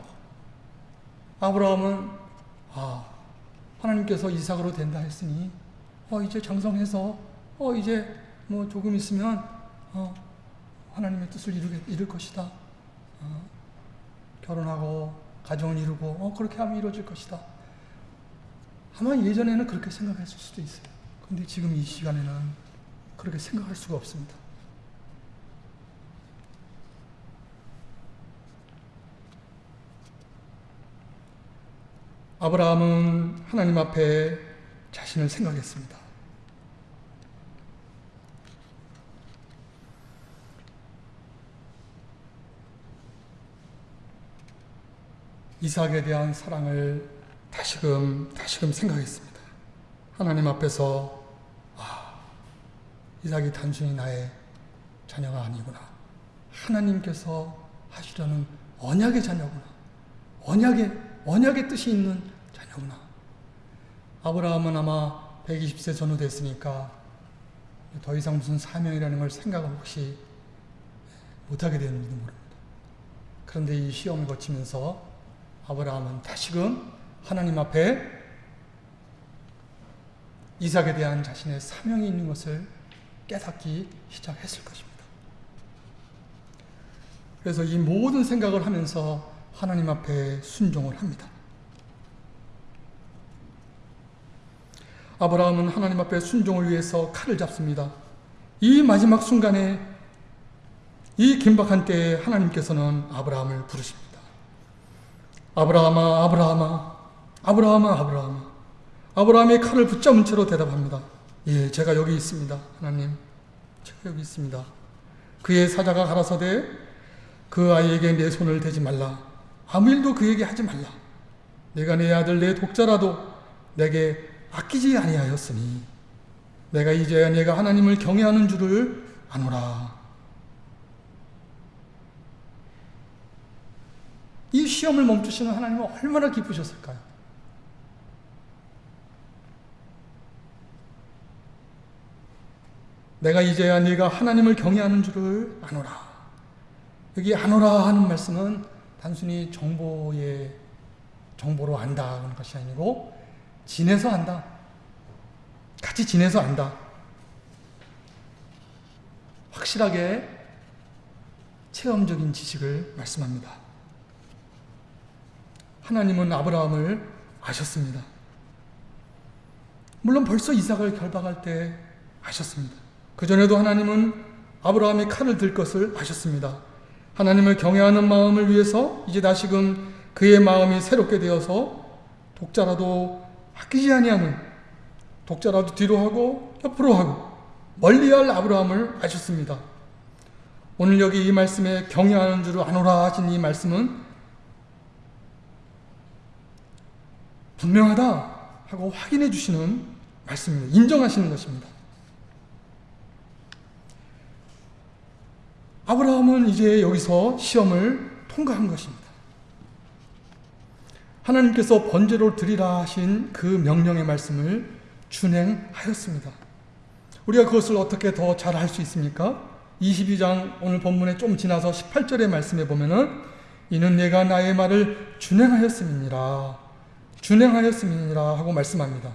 아브라함은 아 하나님께서 이삭으로 된다 했으니 어 이제 장성해서 어 이제 뭐 조금 있으면 어 하나님의 뜻을 이루게 이룰 것이다. 어, 결혼하고 가정을 이루고 어 그렇게 하면 이루어질 것이다. 아마 예전에는 그렇게 생각했을 수도 있어요. 근데 지금 이 시간에는 그렇게 생각할 수가 없습니다. 아브라함은 하나님 앞에 자신을 생각했습니다. 이삭에 대한 사랑을 다시금 다시금 생각했습니다. 하나님 앞에서 아, 이삭이 단순히 나의 자녀가 아니구나. 하나님께서 하시려는 언약의 자녀구나. 언약의 언약의 뜻이 있는 자녀구나. 아브라함은 아마 120세 전후 됐으니까 더 이상 무슨 사명이라는 걸 생각을 혹시 못하게 되는지도 모릅니다. 그런데 이 시험을 거치면서 아브라함은 다시금 하나님 앞에 이삭에 대한 자신의 사명이 있는 것을 깨닫기 시작했을 것입니다. 그래서 이 모든 생각을 하면서 하나님 앞에 순종을 합니다. 아브라함은 하나님 앞에 순종을 위해서 칼을 잡습니다. 이 마지막 순간에 이 긴박한 때에 하나님께서는 아브라함을 부르십니다. 아브라함아, 아브라함아, 아브라함아, 아브라함아. 아브라함이 칼을 붙잡은 채로 대답합니다. 예, 제가 여기 있습니다. 하나님, 제가 여기 있습니다. 그의 사자가 가라사대 그 아이에게 내 손을 대지 말라. 아무 일도 그에게 하지 말라. 내가 내 아들 내 독자라도 내게 아끼지 아니하였으니 내가 이제야 내가 하나님을 경외하는 줄을 아노라. 이 시험을 멈추시는 하나님은 얼마나 기쁘셨을까요? 내가 이제야 네가 하나님을 경외하는 줄을 아노라. 여기 아노라 하는 말씀은 단순히 정보의 정보로 안다 하는 것이 아니고 지내서 안다. 같이 지내서 안다. 확실하게 체험적인 지식을 말씀합니다. 하나님은 아브라함을 아셨습니다. 물론 벌써 이삭을 결박할 때 아셨습니다. 그전에도 하나님은 아브라함이 칼을 들 것을 아셨습니다. 하나님을 경외하는 마음을 위해서 이제 다시금 그의 마음이 새롭게 되어서 독자라도 아끼지 아니하는 독자라도 뒤로 하고 옆으로 하고 멀리할 아브라함을 아셨습니다. 오늘 여기 이 말씀에 경외하는 줄을 아노라 하신 이 말씀은 분명하다 하고 확인해 주시는 말씀입니다. 인정하시는 것입니다. 아브라함은 이제 여기서 시험을 통과한 것입니다. 하나님께서 번제로 드리라 하신 그 명령의 말씀을 준행하였습니다. 우리가 그것을 어떻게 더 잘 할 수 있습니까? 22장 오늘 본문에 좀 지나서 18절의 말씀에 보면은 이는 내가 나의 말을 준행하였음이니라 준행하였음이니라 하고 말씀합니다.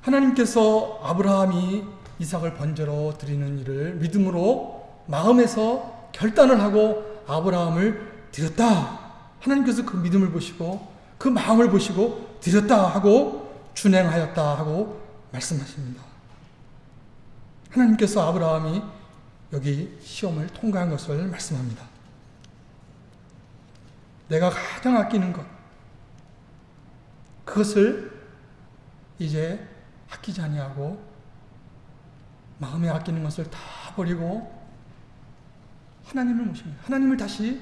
하나님께서 아브라함이 이삭을 번제로 드리는 일을 믿음으로 마음에서 결단을 하고 아브라함을 드렸다. 하나님께서 그 믿음을 보시고 그 마음을 보시고 드렸다 하고 준행하였다 하고 말씀하십니다. 하나님께서 아브라함이 여기 시험을 통과한 것을 말씀합니다. 내가 가장 아끼는 것, 그것을 이제 아끼지 아니하고 마음에 아끼는 것을 다 버리고 하나님을 모십니다. 하나님을 다시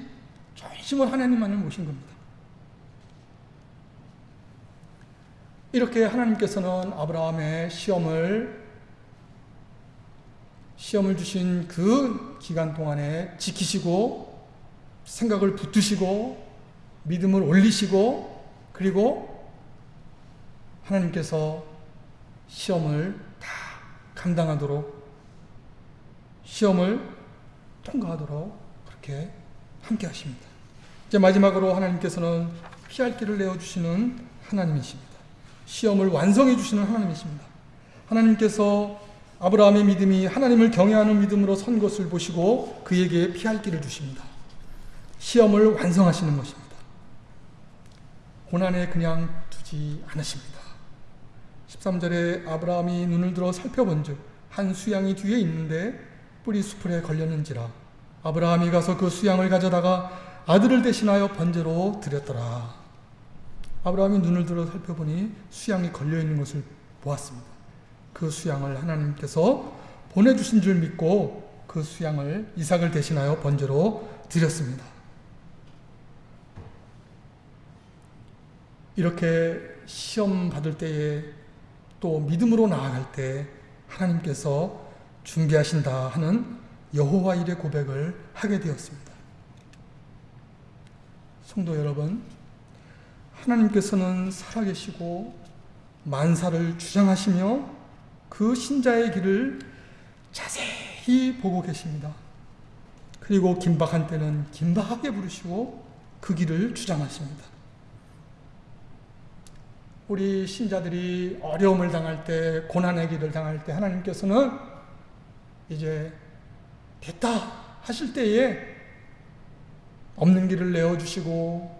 전심으로 하나님만을 모신 겁니다. 이렇게 하나님께서는 아브라함의 시험을 시험을 주신 그 기간 동안에 지키시고 생각을 붙드시고 믿음을 올리시고 그리고 하나님께서 시험을 다 감당하도록 시험을 통과하도록 그렇게 함께 하십니다. 이제 마지막으로 하나님께서는 피할 길을 내어주시는 하나님이십니다. 시험을 완성해 주시는 하나님이십니다. 하나님께서 아브라함의 믿음이 하나님을 경외하는 믿음으로 선 것을 보시고 그에게 피할 길을 주십니다. 시험을 완성하시는 것입니다. 고난에 그냥 두지 않으십니다. 13절에 아브라함이 눈을 들어 살펴본 즉, 한 수양이 뒤에 있는데 뿌리 수풀에 걸렸는지라. 아브라함이 가서 그 수양을 가져다가 아들을 대신하여 번제로 드렸더라. 아브라함이 눈을 들어 살펴보니 수양이 걸려 있는 것을 보았습니다. 그 수양을 하나님께서 보내주신 줄 믿고 그 수양을 이삭을 대신하여 번제로 드렸습니다. 이렇게 시험 받을 때에 또 믿음으로 나아갈 때 하나님께서 준비하신다 하는 여호와 일의 고백을 하게 되었습니다. 성도 여러분, 하나님께서는 살아계시고 만사를 주장하시며 그 신자의 길을 자세히 보고 계십니다. 그리고 긴박한 때는 긴박하게 부르시고 그 길을 주장하십니다. 우리 신자들이 어려움을 당할 때, 고난의 길을 당할 때 하나님께서는 이제 됐다 하실 때에 없는 길을 내어주시고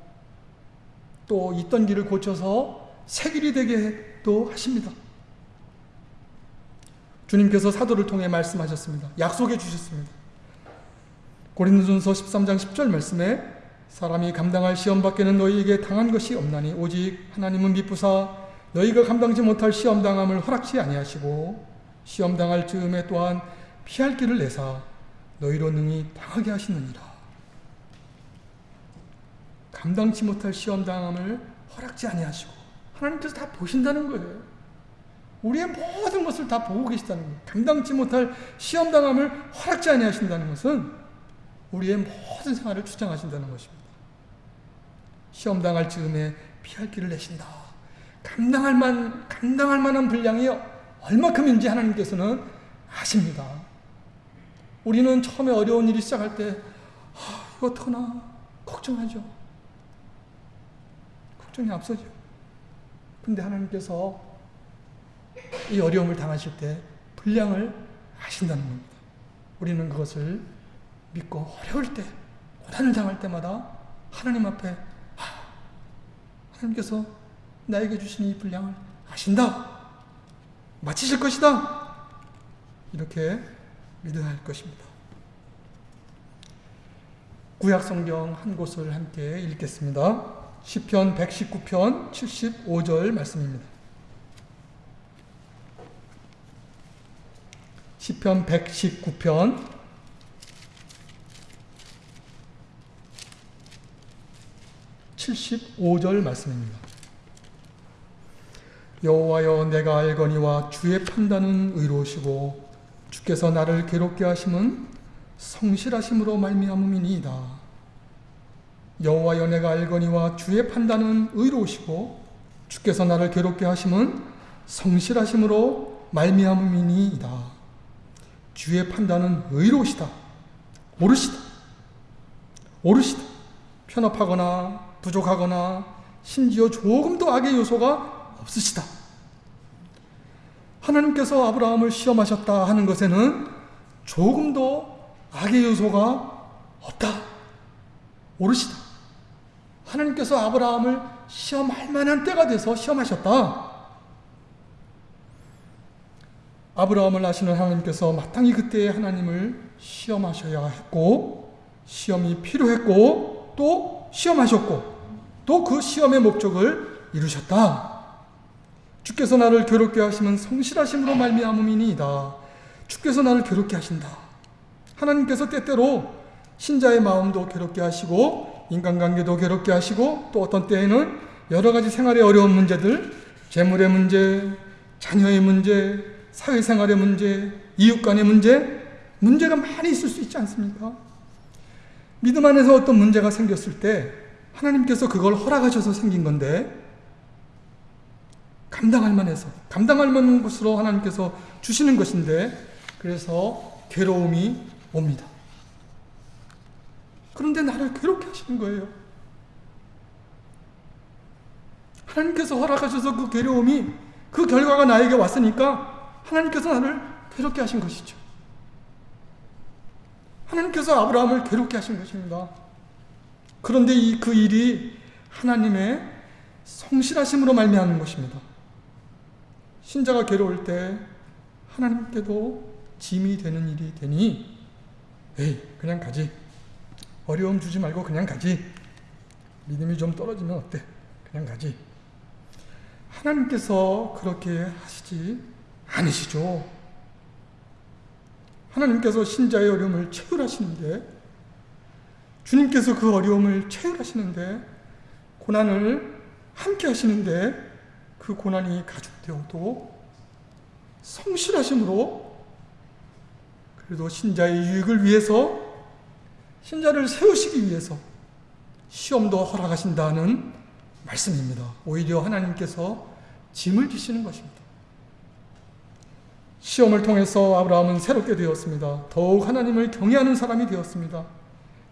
또 있던 길을 고쳐서 새 길이 되게 또 하십니다. 주님께서 사도를 통해 말씀하셨습니다. 약속해 주셨습니다. 고린도전서 13장 10절 말씀에 사람이 감당할 시험 밖에는 너희에게 당한 것이 없나니 오직 하나님은 미쁘사 너희가 감당지 못할 시험 당함을 허락지 아니하시고 시험 당할 즈음에 또한 피할 길을 내사 너희로 능히 당하게 하시느니라. 감당치 못할 시험 당함을 허락지 아니하시고 하나님께서 다 보신다는 거예요. 우리의 모든 것을 다 보고 계시다는 거예요. 감당치 못할 시험 당함을 허락지 아니하신다는 것은 우리의 모든 생활을 주장하신다는 것입니다. 시험 당할 즈음에 피할 길을 내신다. 감당할 만 감당할 만한 분량이 얼마큼인지 하나님께서는 아십니다. 우리는 처음에 어려운 일이 시작할 때 아, 이거 어떡하나 걱정하죠. 걱정이 앞서죠. 근데 하나님께서 이 어려움을 당하실 때 분량을 아신다는 겁니다. 우리는 그것을 믿고 어려울 때, 고난을 당할 때마다 하나님 앞에 아, 하나님께서 나에게 주신 이 분량을 아신다. 마치실 것이다. 이렇게 믿어야 할 것입니다. 구약 성경 한 곳을 함께 읽겠습니다. 시편 119편 75절 말씀입니다. 시편 119편 75절 말씀입니다. 여호와여 내가 알거니와 주의 판단은 의로우시고 주께서 나를 괴롭게 하심은 성실하심으로 말미암음이니이다. 여호와여 내가 알거니와 주의 판단은 의로우시고 주께서 나를 괴롭게 하심은 성실하심으로 말미암음이니이다. 주의 판단은 의로우시다. 옳으시다. 옳으시다. 편협하거나 부족하거나 심지어 조금도 악의 요소가 없으시다. 하나님께서 아브라함을 시험하셨다 하는 것에는 조금도 악의 요소가 없다. 옳으시다. 하나님께서 아브라함을 시험할 만한 때가 돼서 시험하셨다. 아브라함을 아시는 하나님께서 마땅히 그때에 하나님을 시험하셔야 했고, 시험이 필요했고, 또 시험하셨고, 또 그 시험의 목적을 이루셨다. 주께서 나를 괴롭게 하시면 성실하심으로 말미암음이니이다. 주께서 나를 괴롭게 하신다. 하나님께서 때때로 신자의 마음도 괴롭게 하시고 인간관계도 괴롭게 하시고 또 어떤 때에는 여러 가지 생활의 어려운 문제들, 재물의 문제, 자녀의 문제, 사회생활의 문제, 이웃 간의 문제, 문제가 많이 있을 수 있지 않습니까? 믿음 안에서 어떤 문제가 생겼을 때 하나님께서 그걸 허락하셔서 생긴 건데 감당할 만해서 감당할 만한 것으로 하나님께서 주시는 것인데 그래서 괴로움이 옵니다. 그런데 나를 괴롭게 하시는 거예요. 하나님께서 허락하셔서 그 괴로움이 그 결과가 나에게 왔으니까 하나님께서 나를 괴롭게 하신 것이죠. 하나님께서 아브라함을 괴롭게 하신 것입니다. 그런데 이 그 일이 하나님의 성실하심으로 말미암는 것입니다. 신자가 괴로울 때 하나님께도 짐이 되는 일이 되니 에이 그냥 가지. 어려움 주지 말고 그냥 가지. 믿음이 좀 떨어지면 어때? 그냥 가지. 하나님께서 그렇게 하시지 않으시죠. 하나님께서 신자의 어려움을 체휼하시는데 주님께서 그 어려움을 체휼하시는데 고난을 함께 하시는데 그 고난이 가중되어도 성실하심으로 그래도 신자의 유익을 위해서 신자를 세우시기 위해서 시험도 허락하신다는 말씀입니다. 오히려 하나님께서 짐을 지시는 것입니다. 시험을 통해서 아브라함은 새롭게 되었습니다. 더욱 하나님을 경외하는 사람이 되었습니다.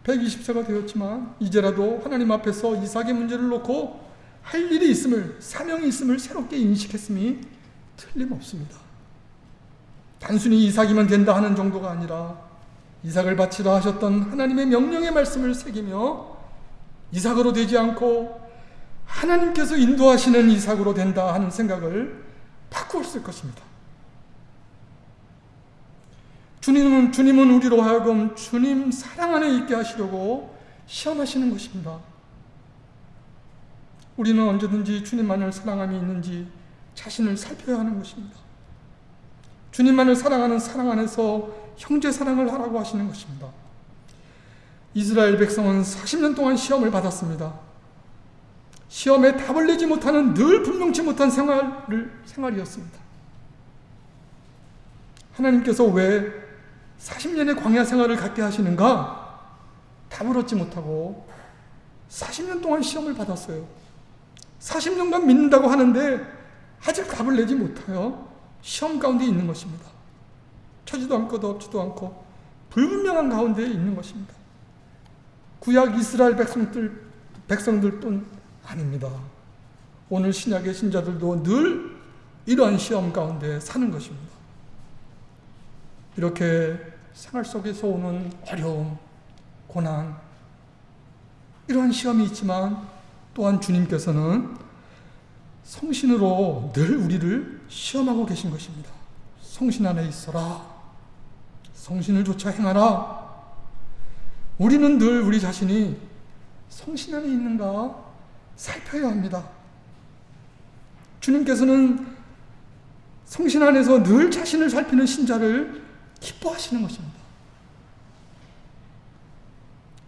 120세가 되었지만 이제라도 하나님 앞에서 이삭의 문제를 놓고 할 일이 있음을 사명이 있음을 새롭게 인식했음이 틀림없습니다. 단순히 이삭이면 된다 하는 정도가 아니라 이삭을 바치라 하셨던 하나님의 명령의 말씀을 새기며 이삭으로 되지 않고 하나님께서 인도하시는 이삭으로 된다 하는 생각을 바꾸었을 것입니다. 주님은, 주님은 우리로 하여금 주님 사랑 안에 있게 하시려고 시험하시는 것입니다. 우리는 언제든지 주님만을 사랑함이 있는지 자신을 살펴야 하는 것입니다. 주님만을 사랑하는 사랑 안에서 형제 사랑을 하라고 하시는 것입니다. 이스라엘 백성은 40년 동안 시험을 받았습니다. 시험에 답을 내지 못하는 늘 분명치 못한 생활을, 생활이었습니다. 하나님께서 왜 40년의 광야 생활을 갖게 하시는가? 답을 얻지 못하고 40년 동안 시험을 받았어요. 40년간 믿는다고 하는데 아직 답을 내지 못하여 시험 가운데 있는 것입니다. 쳐지도 않고 덮지도 않고 불분명한 가운데 있는 것입니다. 구약 이스라엘 백성들 백성들 뿐 아닙니다. 오늘 신약의 신자들도 늘 이러한 시험 가운데 사는 것입니다. 이렇게 생활 속에서 오는 어려움, 고난, 이러한 시험이 있지만 또한 주님께서는 성신으로 늘 우리를 시험하고 계신 것입니다. 성신 안에 있어라. 성신을 조차 행하라. 우리는 늘 우리 자신이 성신 안에 있는가 살펴야 합니다. 주님께서는 성신 안에서 늘 자신을 살피는 신자를 기뻐하시는 것입니다.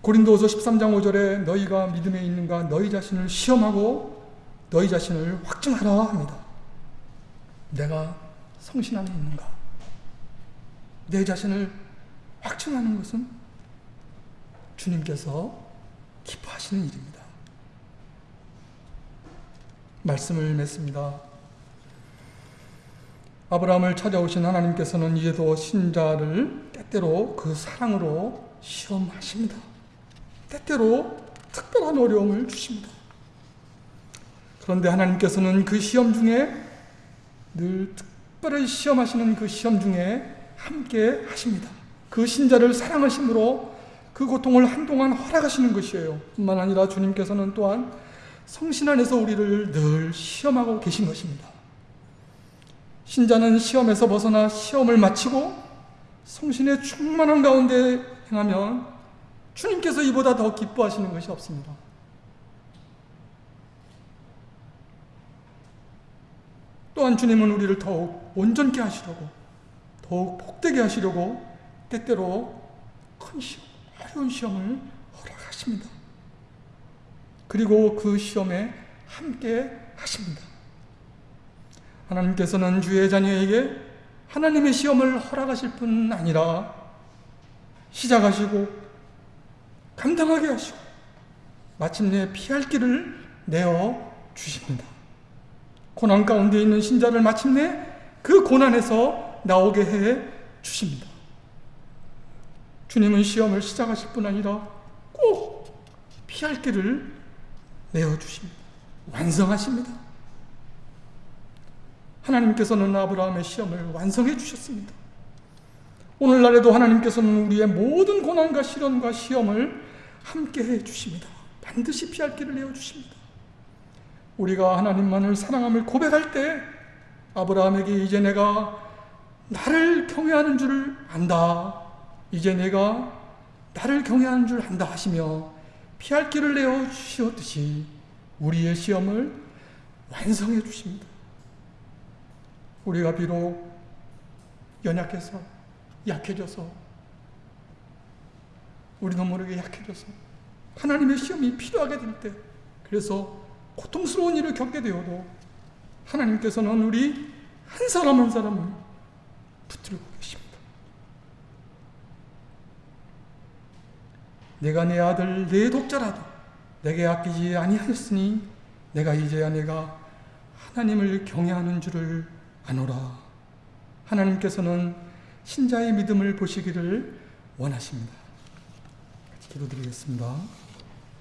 고린도서 13장 5절에 너희가 믿음에 있는가 너희 자신을 시험하고 너희 자신을 확증하라 합니다. 내가 성신 안에 있는가? 내 자신을 확증하는 것은 주님께서 기뻐하시는 일입니다. 말씀을 맺습니다. 아브라함을 찾아오신 하나님께서는 이제도 신자를 때때로 그 사랑으로 시험하십니다. 때때로 특별한 어려움을 주십니다. 그런데 하나님께서는 그 시험 중에 늘 특별히 시험하시는 그 시험 중에 함께 하십니다. 그 신자를 사랑하심으로 그 고통을 한동안 허락하시는 것이에요. 뿐만 아니라 주님께서는 또한 성신 안에서 우리를 늘 시험하고 계신 것입니다. 신자는 시험에서 벗어나 시험을 마치고 성신의 충만한 가운데 행하면 주님께서 이보다 더 기뻐하시는 것이 없습니다. 또한 주님은 우리를 더욱 온전케 하시려고 더욱 복되게 하시려고 때때로 큰 시험, 어려운 시험을 허락하십니다. 그리고 그 시험에 함께 하십니다. 하나님께서는 주의 자녀에게 하나님의 시험을 허락하실 뿐 아니라 시작하시고 감당하게 하시고 마침내 피할 길을 내어 주십니다. 고난 가운데 있는 신자를 마침내 그 고난에서 나오게 해 주십니다. 주님은 시험을 시작하실 뿐 아니라 꼭 피할 길을 내어 주십니다. 완성하십니다. 하나님께서는 아브라함의 시험을 완성해 주셨습니다. 오늘날에도 하나님께서는 우리의 모든 고난과 시련과 시험을 함께 해 주십니다. 반드시 피할 길을 내어 주십니다. 우리가 하나님만을 사랑함을 고백할 때 아브라함에게 이제 내가 나를 경외하는 줄 안다. 이제 내가 나를 경외하는 줄 안다 하시며 피할 길을 내어 주셨듯이 우리의 시험을 완성해 주십니다. 우리가 비록 연약해서 약해져서 우리도 모르게 약해져서 하나님의 시험이 필요하게 될 때 그래서 고통스러운 일을 겪게 되어도 하나님께서는 우리 한 사람 한 사람을 붙들고 계십니다. 내가 내 아들 내 독자라도 내게 아끼지 아니하였으니 내가 이제야 내가 하나님을 경외하는 줄을 아노라. 하나님께서는 신자의 믿음을 보시기를 원하십니다. 같이 기도드리겠습니다.